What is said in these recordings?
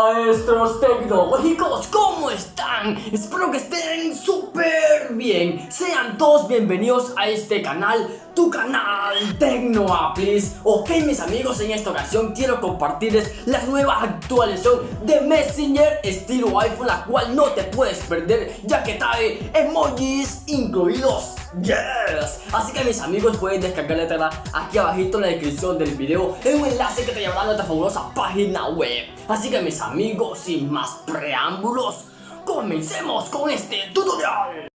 Maestros tecnológicos, ¿cómo están? Espero que estén súper bien. Sean todos bienvenidos a este canal, tu canal Tecnoaplis Ok mis amigos, en esta ocasión quiero compartirles la nueva actualización de Messenger estilo iPhone La cual no te puedes perder ya que trae emojis incluidos Yes. Así que mis amigos pueden descargarla aquí abajito en la descripción del video En un enlace que te llevará a nuestra fabulosa página web. Así que mis amigos, sin más preámbulos Comencemos con este tutorial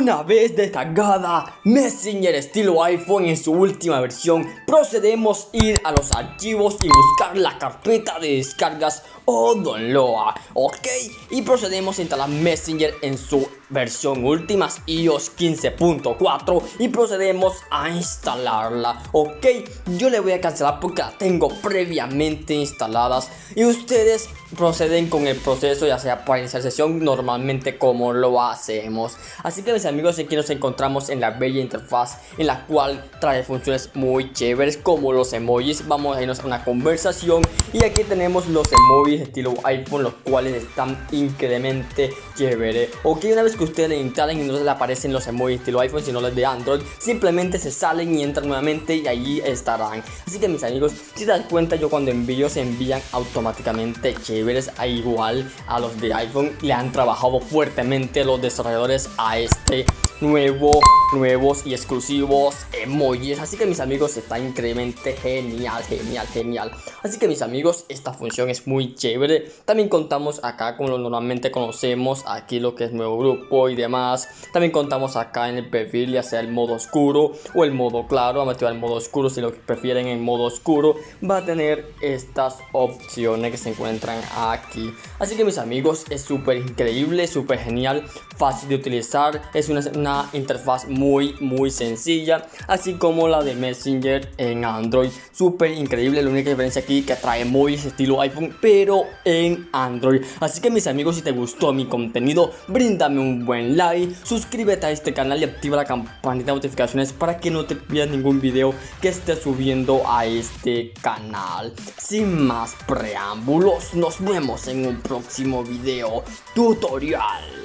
Una vez descargada Messenger estilo iPhone en su última versión, procedemos a ir a los archivos y buscar la carpeta de descargas. O download, ok, y procedemos a instalar Messenger en su versión últimas iOS 15.4 y procedemos a instalarla ok yo le voy a cancelar porque la tengo previamente instaladas y ustedes proceden con el proceso ya sea para iniciar sesión normalmente como lo hacemos. Así que mis amigos aquí nos encontramos en la bella interfaz en la cual trae funciones muy chéveres como los emojis. Vamos a irnos a una conversación y aquí tenemos los emojis estilo iPhone los cuales están increíblemente chévere ok una vez que ustedes le instalen y no les aparecen los emojis estilo iPhone sino los de Android simplemente se salen y entran nuevamente y allí estarán. Así que mis amigos si te das cuenta yo cuando envío se envían automáticamente chéveres a igual a los de iPhone. Le han trabajado fuertemente los desarrolladores a este nuevo, nuevos y exclusivos emojis. Así que mis amigos está increíblemente genial, genial, genial. Así que mis amigos esta función es muy chévere. También contamos acá como lo normalmente conocemos Aquí lo que es nuevo grupo y demás. También contamos acá en el perfil ya sea el modo oscuro o el modo claro. A activar el modo oscuro si lo prefieren en modo oscuro. Va a tener estas opciones que se encuentran aquí. Así que mis amigos es súper increíble, súper genial Fácil de utilizar. Es una interfaz muy muy sencilla así como la de Messenger en Android. Súper increíble la única diferencia aquí que trae muy estilo iPhone pero en Android. Así que mis amigos si te gustó mi contenido bríndame un buen like suscríbete a este canal y activa la campanita de notificaciones para que no te pierdas ningún video que esté subiendo a este canal. Sin más preámbulos nos vemos en un próximo video tutorial